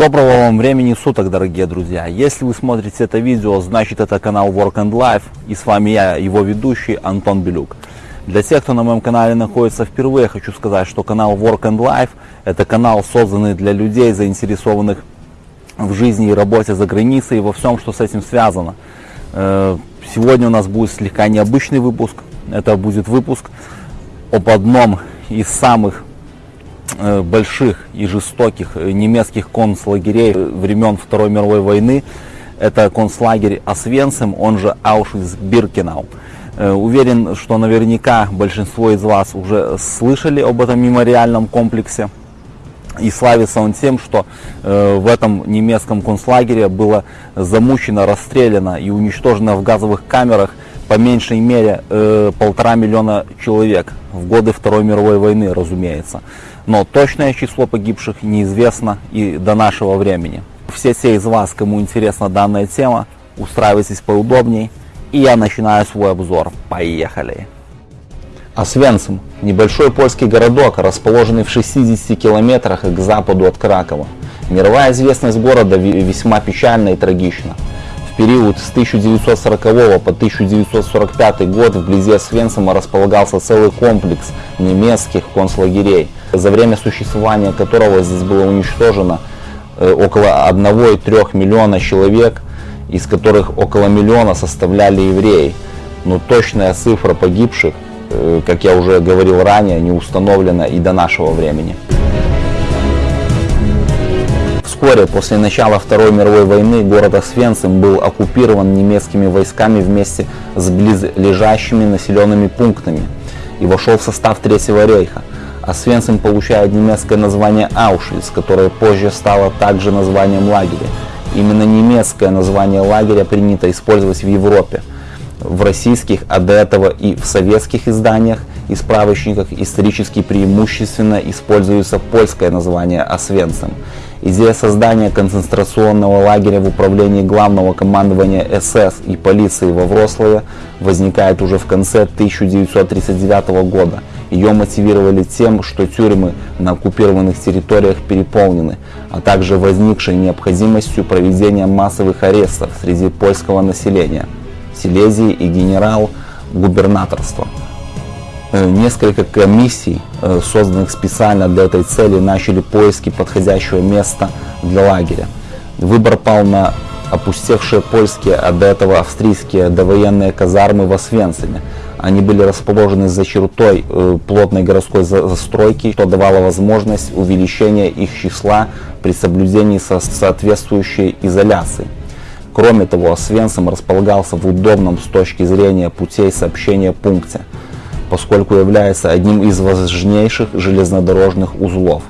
Доброго вам времени суток, дорогие друзья! Если вы смотрите это видео, значит это канал Work and Life и с вами я, его ведущий Антон Белюк. Для тех, кто на моем канале находится впервые, хочу сказать, что канал Work and Life это канал, созданный для людей, заинтересованных в жизни и работе за границей и во всем, что с этим связано. Э, сегодня у нас будет слегка необычный выпуск. Это будет выпуск об одном из самых больших и жестоких э, немецких концлагерей времен Второй мировой войны. Это концлагерь Освенцим, он же Аушвиц-Биркенау. Э, уверен, что наверняка большинство из вас уже слышали об этом мемориальном комплексе. И славится он тем, что э, в этом немецком концлагере было замучено, расстреляно и уничтожено в газовых камерах по меньшей мере э, полтора миллиона человек в годы Второй мировой войны, разумеется. Но точное число погибших неизвестно и до нашего времени. Все те из вас, кому интересна данная тема, устраивайтесь поудобней. И я начинаю свой обзор. Поехали! Освенцим – небольшой польский городок, расположенный в 60 километрах к западу от Кракова. Мировая известность города весьма печальна и трагична период с 1940 по 1945 год вблизи Освенцима располагался целый комплекс немецких концлагерей, за время существования которого здесь было уничтожено э, около 1,3 миллиона человек, из которых около миллиона составляли евреи. Но точная цифра погибших, э, как я уже говорил ранее, не установлена и до нашего времени. Вскоре после начала Второй мировой войны город Освенцим был оккупирован немецкими войсками вместе с близлежащими населенными пунктами и вошел в состав Третьего рейха. Освенцим получает немецкое название Аушвиц, которое позже стало также названием лагеря. Именно немецкое название лагеря принято использовать в Европе. В российских, а до этого и в советских изданиях и справочниках исторически преимущественно используется польское название Освенцим. Идея создания концентрационного лагеря в управлении главного командования СС и полиции во Врославе возникает уже в конце 1939 года. Ее мотивировали тем, что тюрьмы на оккупированных территориях переполнены, а также возникшей необходимостью проведения массовых арестов среди польского населения, Силезии и генерал-губернаторства. Э, несколько комиссий, э, созданных специально для этой цели, начали поиски подходящего места для лагеря. Выбор пал на опустевшие польские, а до этого австрийские довоенные казармы в Освенциме. Они были расположены за чертой э, плотной городской застройки, что давало возможность увеличения их числа при соблюдении со соответствующей изоляции. Кроме того, Освенцим располагался в удобном с точки зрения путей сообщения пункте – поскольку является одним из важнейших железнодорожных узлов.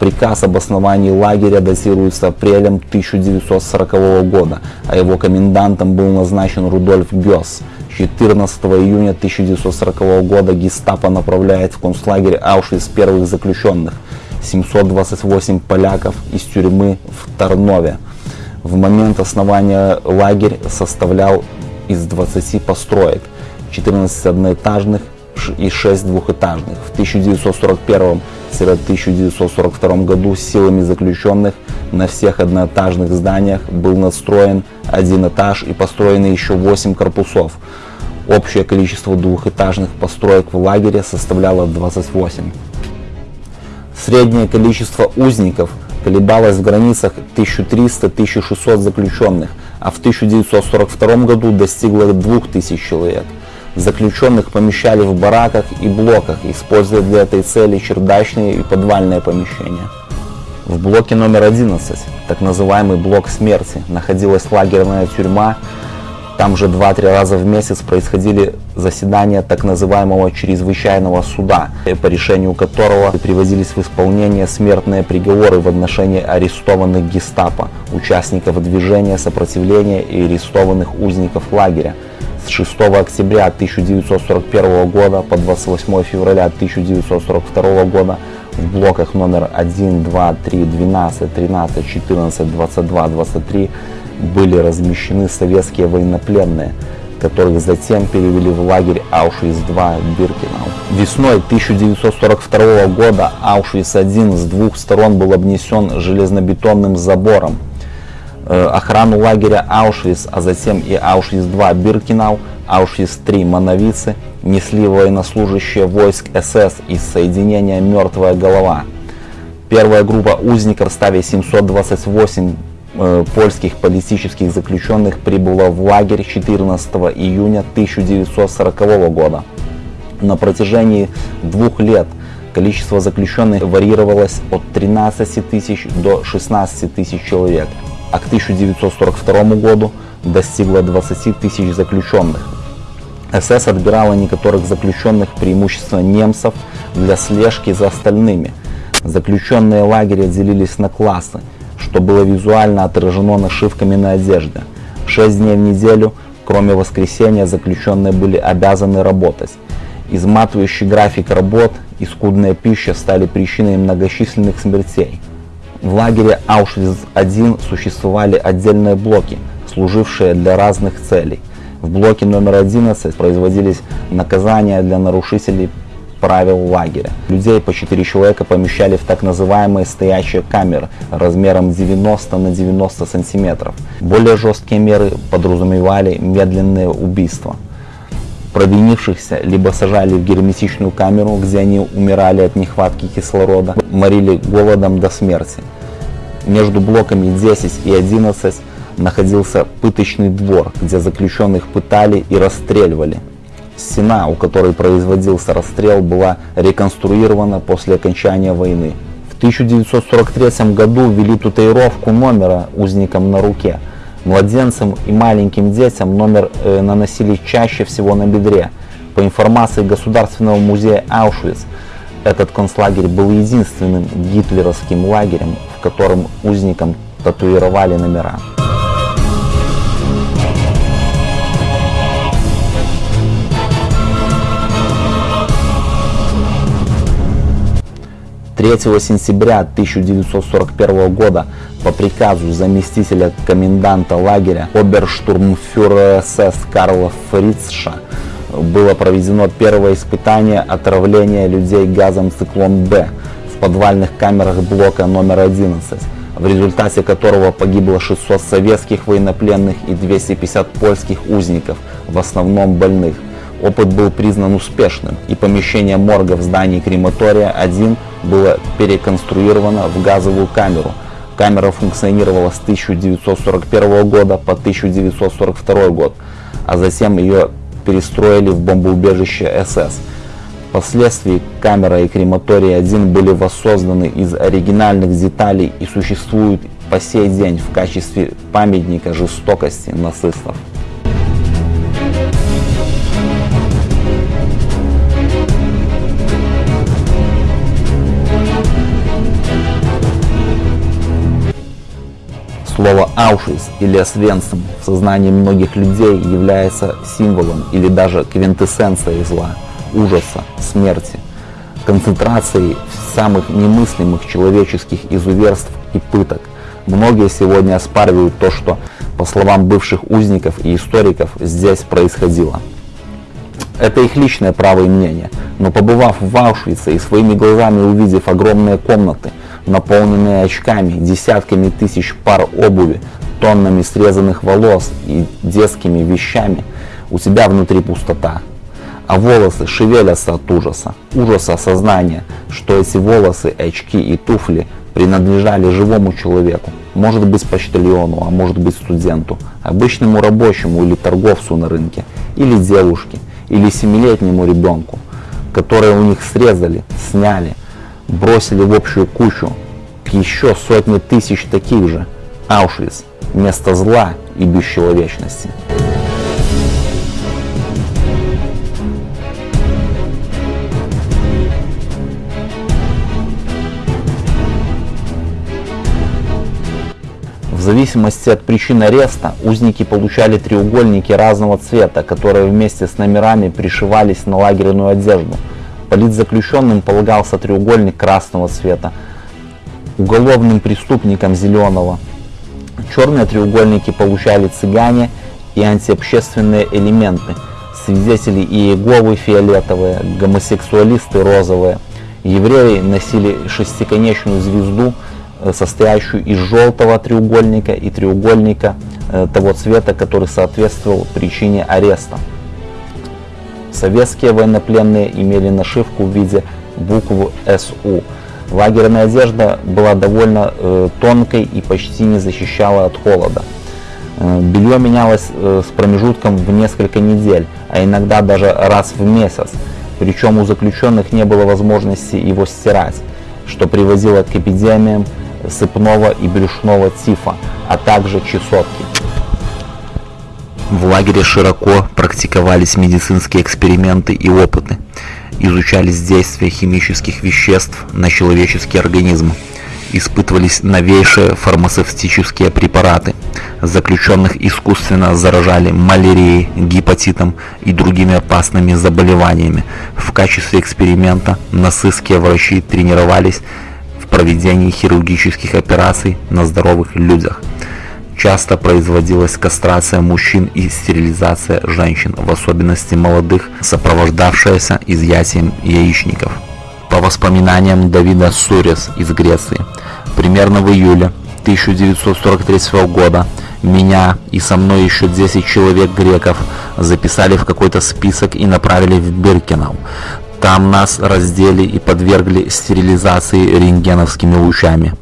Приказ об основании лагеря датируется апрелем 1940 года, а его комендантом был назначен Рудольф Гёс. 14 июня 1940 года гестапо направляет в концлагерь Аушвиц первых заключенных, 728 поляков из тюрьмы в Тарнове. В момент основания лагерь составлял из 20 построек, 14 одноэтажных и 6 двухэтажных. В 1941-1942 году силами заключенных на всех одноэтажных зданиях был настроен один этаж и построены еще 8 корпусов. Общее количество двухэтажных построек в лагере составляло 28. Среднее количество узников колебалось в границах 1300-1600 заключенных, а в 1942 году достигло 2000 человек. Заключенных помещали в бараках и блоках, используя для этой цели чердачные и подвальные помещения. В блоке номер 11, так называемый блок смерти, находилась лагерная тюрьма. Там же 2-3 раза в месяц происходили заседания так называемого чрезвычайного суда, по решению которого приводились в исполнение смертные приговоры в отношении арестованных гестапо, участников движения сопротивления и арестованных узников лагеря, с 6 октября 1941 года по 28 февраля 1942 года в блоках номер 1, 2, 3, 12, 13, 14, 22, 23 были размещены советские военнопленные. которых затем перевели в лагерь Аушвиц-2 Биркенау. Весной 1942 года Аушвиц-1 с двух сторон был обнесен железнобетонным забором. Э, охрану лагеря Аушвиц, а затем и Аушвиц-2 Биркенау, Аушвиц-3 Мановицы несли военнослужащие войск СС из соединения «Мертвая голова». Первая группа узников в составе 728 э, польских политических заключенных прибыла в лагерь 14 июня 1940 года. На протяжении двух лет количество заключенных варьировалось от 13 тысяч до 16 тысяч человек, а к 1942 году достигло 20 тысяч заключенных. СС отбирала некоторых заключенных, преимущественно немцев, для слежки за остальными. Заключенные лагеря делились на классы, что было визуально отражено нашивками на одежде. Шесть дней в неделю, кроме воскресенья, заключенные были обязаны работать. Изматывающий график работ и скудная пища стали причиной многочисленных смертей. В лагере Аушвиц-1 существовали отдельные блоки, служившие для разных целей – в блоке номер 11 производились наказания для нарушителей правил лагеря. Людей по 4 человека помещали в так называемые стоящие камеры размером 90 на 90 сантиметров. Более жесткие меры подразумевали медленные убийства. Провинившихся либо сажали в герметичную камеру, где они умирали от нехватки кислорода, морили голодом до смерти. Между блоками 10 и 11 находился пыточный двор, где заключенных пытали и расстреливали. Стена, у которой производился расстрел, была реконструирована после окончания войны. В 1943 году ввели татуировку номера узникам на руке. Младенцам и маленьким детям номер э, наносили чаще всего на бедре. По информации Государственного музея Аушвиц, этот концлагерь был единственным гитлеровским лагерем, в котором узникам татуировали номера. 3 сентября 1941 года по приказу заместителя коменданта лагеря оберштурмфюрера СС Карла Фрицша было проведено первое испытание отравления людей газом циклон-Б в подвальных камерах блока номер 11, в результате которого погибло 600 советских военнопленных и 250 польских узников, в основном больных. Опыт был признан успешным, и помещение морга в здании крематория 1 было переконструировано в газовую камеру. Камера функционировала с 1941 года по 1942 год, а затем ее перестроили в бомбоубежище СС. Впоследствии камера и крематорий 1 были воссозданы из оригинальных деталей и существуют по сей день в качестве памятника жестокости нацистов. Слово Аушвиц или Освенцим в сознании многих людей является символом или даже квинтэссенцией зла, ужаса, смерти, концентрацией самых немыслимых человеческих изуверств и пыток. Многие сегодня оспаривают то, что, по словам бывших узников и историков, здесь происходило. Это их личное право и мнение, но побывав в Аушвице и своими глазами увидев огромные комнаты, наполненные очками, десятками тысяч пар обуви, тоннами срезанных волос и детскими вещами, у тебя внутри пустота. А волосы шевелятся от ужаса, ужаса осознания, что эти волосы, очки и туфли принадлежали живому человеку, может быть почтальону, а может быть студенту, обычному рабочему или торговцу на рынке, или девушке, или семилетнему ребенку, которые у них срезали, сняли, бросили в общую кучу еще сотни тысяч таких же. Аушвиц – место зла и бесчеловечности. В зависимости от причин ареста узники получали треугольники разного цвета, которые вместе с номерами пришивались на лагерную одежду – Политзаключенным полагался треугольник красного цвета, уголовным преступникам зеленого. Черные треугольники получали цыгане и антиобщественные элементы. Свидетели Иеговы фиолетовые, гомосексуалисты розовые. Евреи носили шестиконечную звезду, э, состоящую из желтого треугольника и треугольника э, того цвета, который соответствовал причине ареста. Советские военнопленные имели нашивку в виде буквы СУ. Лагерная одежда была довольно э, тонкой и почти не защищала от холода. Э, белье менялось э, с промежутком в несколько недель, а иногда даже раз в месяц. Причем у заключенных не было возможности его стирать, что приводило к эпидемиям сыпного и брюшного тифа, а также чесотки. В лагере широко практиковались медицинские эксперименты и опыты. Изучались действия химических веществ на человеческий организм. Испытывались новейшие фармацевтические препараты. Заключенных искусственно заражали малярией, гепатитом и другими опасными заболеваниями. В качестве эксперимента нацистские врачи тренировались в проведении хирургических операций на здоровых людях. Часто производилась кастрация мужчин и стерилизация женщин, в особенности молодых, сопровождавшаяся изъятием яичников. По воспоминаниям Давида Сурес из Греции, примерно в июле 1943 года меня и со мной еще 10 человек греков записали в какой-то список и направили в Биркинау. Там нас раздели и подвергли стерилизации рентгеновскими лучами.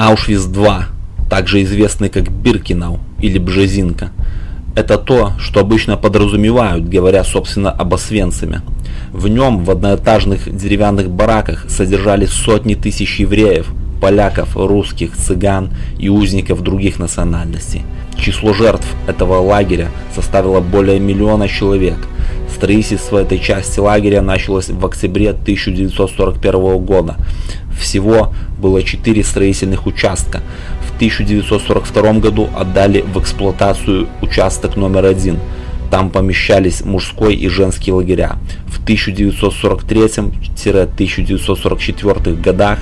Аушвиц-2, также известный как Биркинау или Бжезинка, это то, что обычно подразумевают, говоря собственно об Освенциме. В нем в одноэтажных деревянных бараках содержались сотни тысяч евреев, поляков, русских, цыган и узников других национальностей. Число жертв этого лагеря составило более миллиона человек. Строительство этой части лагеря началось в октябре 1941 года. Всего было 4 строительных участка. В 1942 году отдали в эксплуатацию участок номер один. Там помещались мужской и женский лагеря. В 1943-1944 годах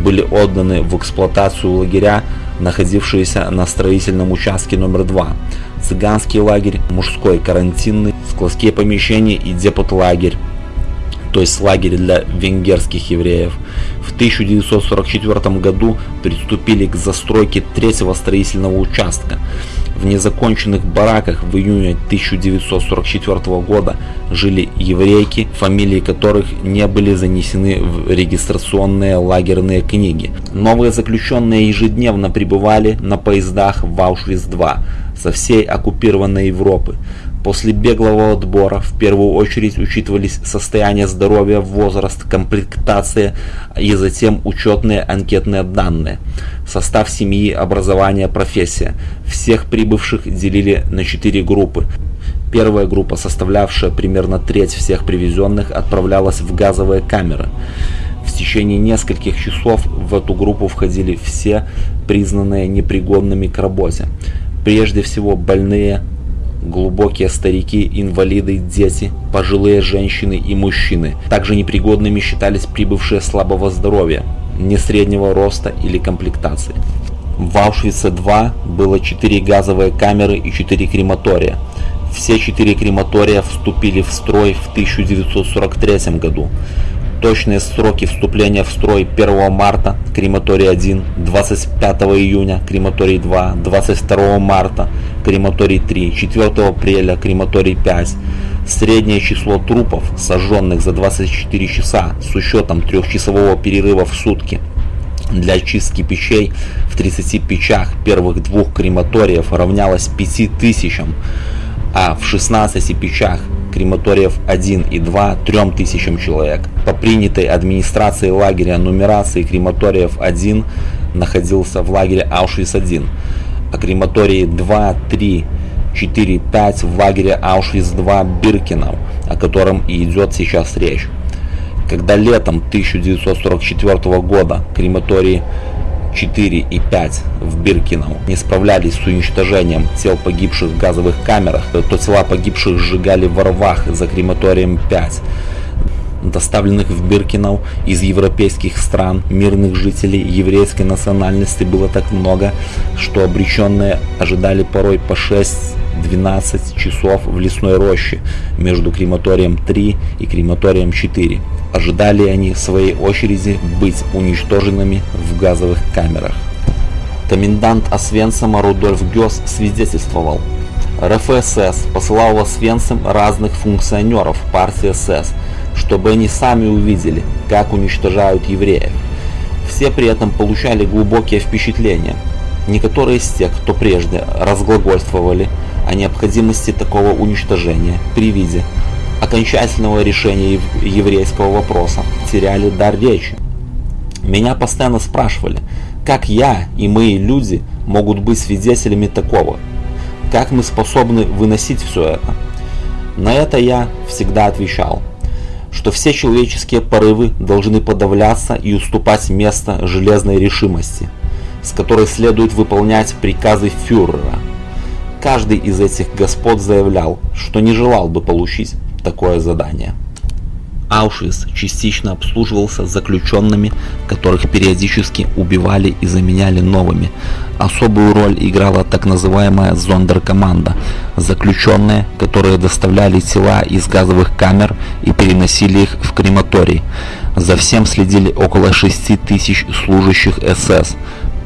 были отданы в эксплуатацию лагеря, находившиеся на строительном участке номер 2. Цыганский лагерь, мужской карантинный, складские помещения и депот-лагерь то есть лагерь для венгерских евреев. В 1944 году приступили к застройке третьего строительного участка. В незаконченных бараках в июне 1944 года жили еврейки, фамилии которых не были занесены в регистрационные лагерные книги. Новые заключенные ежедневно прибывали на поездах в Аушвиц-2 со всей оккупированной Европы. После беглого отбора в первую очередь учитывались состояние здоровья, возраст, комплектация и затем учетные анкетные данные, состав семьи, образование, профессия. Всех прибывших делили на четыре группы. Первая группа, составлявшая примерно треть всех привезенных, отправлялась в газовые камеры. В течение нескольких часов в эту группу входили все признанные непригодными к работе. Прежде всего больные, глубокие старики, инвалиды, дети, пожилые женщины и мужчины. Также непригодными считались прибывшие слабого здоровья, не среднего роста или комплектации. В Аушвице-2 было 4 газовые камеры и 4 крематория. Все четыре крематория вступили в строй в 1943 году. Точные сроки вступления в строй 1 марта крематорий 1, 25 июня крематорий 2, 22 марта крематорий 3, 4 апреля крематорий 5. Среднее число трупов, сожженных за 24 часа с учетом трехчасового перерыва в сутки для очистки печей в 30 печах первых двух крематориев равнялось 5000, а в 16 печах крематориев 1 и 2 3000 человек. По принятой администрацией лагеря нумерации крематориев 1 находился в лагере Аушвиц-1. о крематории 2, 3, 4, 5 в лагере Аушвиц-2 Биркенау, о котором и идет сейчас речь. Когда летом 1944 года крематории 4 и 5 в Биркинау не справлялись с уничтожением тел погибших в газовых камерах, то тела погибших сжигали в рвах за крематорием 5 доставленных в Биркинау из европейских стран мирных жителей еврейской национальности было так много, что обреченные ожидали порой по 6-12 часов в лесной роще между крематорием 3 и крематорием 4. Ожидали они в своей очереди быть уничтоженными в газовых камерах. Комендант Освенцима Рудольф Гёс свидетельствовал, РФСС посылал в Освенцим разных функционеров партии СС, чтобы они сами увидели, как уничтожают евреев. Все при этом получали глубокие впечатления. Некоторые из тех, кто прежде разглагольствовали о необходимости такого уничтожения при виде окончательного решения еврейского вопроса, теряли дар речи. Меня постоянно спрашивали, как я и мои люди могут быть свидетелями такого, как мы способны выносить все это. На это я всегда отвечал – что все человеческие порывы должны подавляться и уступать место железной решимости, с которой следует выполнять приказы фюрера. Каждый из этих господ заявлял, что не желал бы получить такое задание. Аушвиц частично обслуживался заключенными, которых периодически убивали и заменяли новыми. Особую роль играла так называемая зондеркоманда – заключенные, которые доставляли тела из газовых камер и переносили их в крематорий. За всем следили около 6 тысяч служащих СС.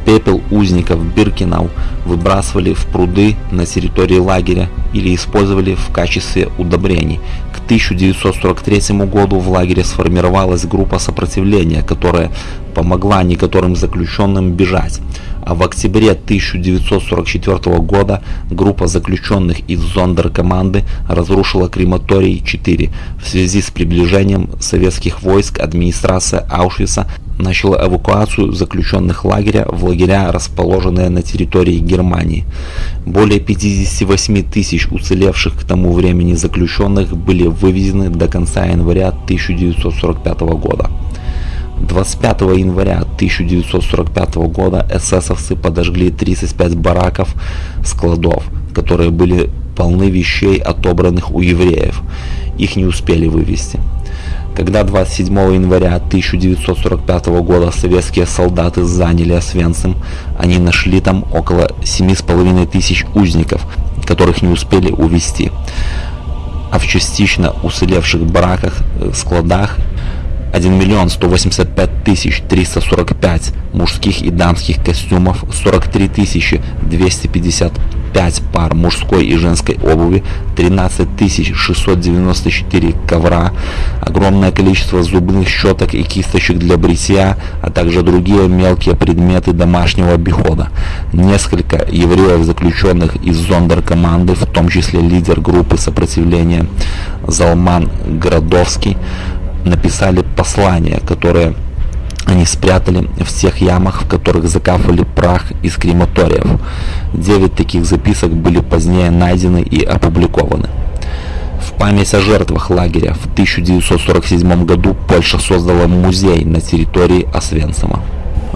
Пепел узников Биркинау выбрасывали в пруды на территории лагеря или использовали в качестве удобрений. К 1943 году в лагере сформировалась группа сопротивления, которая помогла некоторым заключенным бежать. А в октябре 1944 года группа заключенных из зондеркоманды разрушила крематорий 4. В связи с приближением советских войск администрация Аушвица начала эвакуацию заключенных лагеря в лагеря, расположенные на территории Германии. Более 58 тысяч уцелевших к тому времени заключенных были вывезены до конца января 1945 года. 25 января 1945 года эсэсовцы подожгли 35 бараков складов, которые были полны вещей, отобранных у евреев. Их не успели вывести. Когда 27 января 1945 года советские солдаты заняли Освенцим, они нашли там около 7,5 тысяч узников, которых не успели увезти. А в частично уцелевших бараках, э, складах 1 миллион 185 тысяч 345 мужских и дамских костюмов, 43 тысячи 255 пар мужской и женской обуви, 13 тысяч 694 ковра, огромное количество зубных щеток и кисточек для бритья, а также другие мелкие предметы домашнего обихода. Несколько евреев, заключенных из зондеркоманды, в том числе лидер группы сопротивления Залман Градовский, написали послания, которые они спрятали в тех ямах, в которых закапывали прах из крематориев. Девять таких записок были позднее найдены и опубликованы. В память о жертвах лагеря в 1947 году Польша создала музей на территории Освенцима.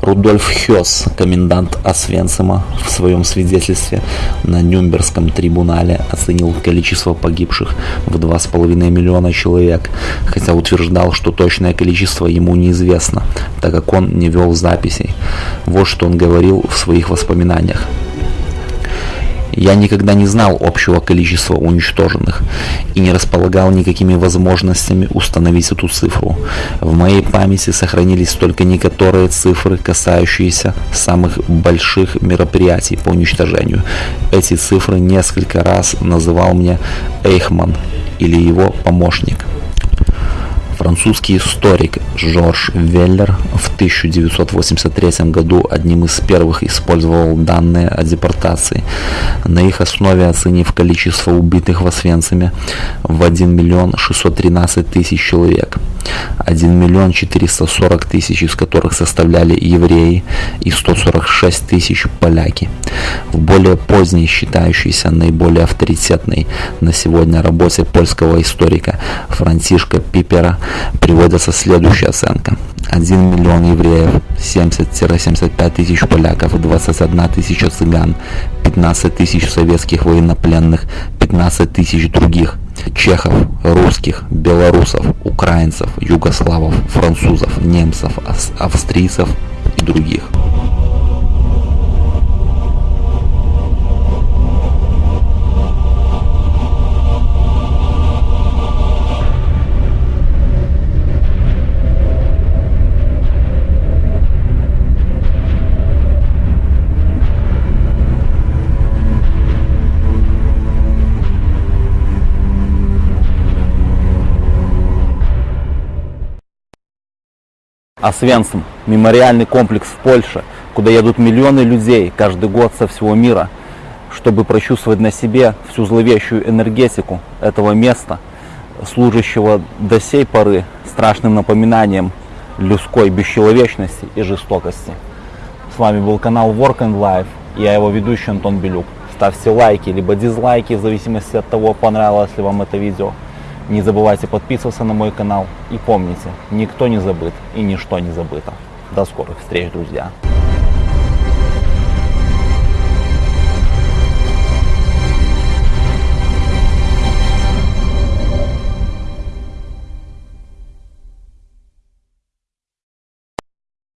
Рудольф Хёс, комендант Освенцима, в своем свидетельстве на Нюрнбергском трибунале оценил количество погибших в 2,5 миллиона человек, хотя утверждал, что точное количество ему неизвестно, так как он не вел записей. Вот что он говорил в своих воспоминаниях. Я никогда не знал общего количества уничтоженных и не располагал никакими возможностями установить эту цифру. В моей памяти сохранились только некоторые цифры, касающиеся самых больших мероприятий по уничтожению. Эти цифры несколько раз называл мне Эйхман или его помощник. Французский историк Жорж Веллер в 1983 году одним из первых использовал данные о депортации. На их основе оценив количество убитых в Освенциме в 1 миллион 613 тысяч человек. 1 миллион 440 тысяч из которых составляли евреи и 146 тысяч поляки. В более поздней, считающейся наиболее авторитетной на сегодня работе польского историка Франтишка Пипера приводится следующая оценка. 1 миллион евреев, 70-75 тысяч поляков, 21 тысяча цыган, 15 тысяч советских военнопленных, 15 тысяч других чехов, русских, белорусов, украинцев, югославов, французов, немцев, австрийцев и других. Освенцим – мемориальный комплекс в Польше, куда едут миллионы людей каждый год со всего мира, чтобы прочувствовать на себе всю зловещую энергетику этого места, служащего до сей поры страшным напоминанием людской бесчеловечности и жестокости. С вами был канал Work and Life, я его ведущий Антон Белюк. Ставьте лайки, либо дизлайки, в зависимости от того, понравилось ли вам это видео. Не забывайте подписываться на мой канал и помните, никто не забыт и ничто не забыто. До скорых встреч, друзья!